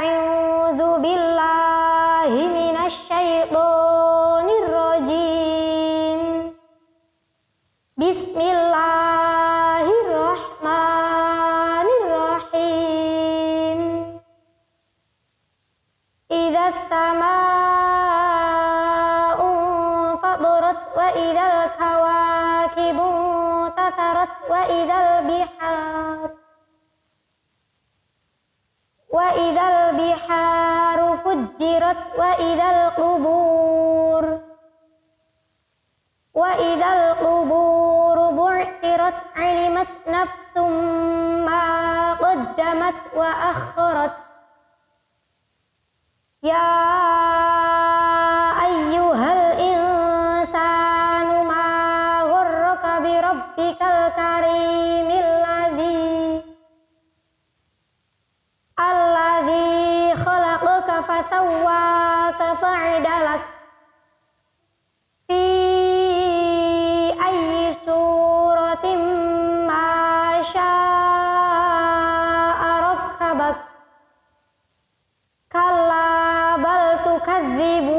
أعوذ بالله من الشيطان الرجيم. بسم الله الرحمن الرحيم. إذا السماء انفطرت وإذا الكواكب انتثرت وإذا البحار وإذا البحار فجرت وإذا القبور وإذا القبور بعثرت علمت نفس ما قدمت وأخرت. يا فسواك فعدلك في أي سورة ما شاء ركبك كلا بل تكذبون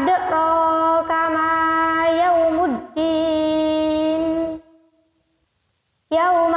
أدراك ما يوم الدين يوم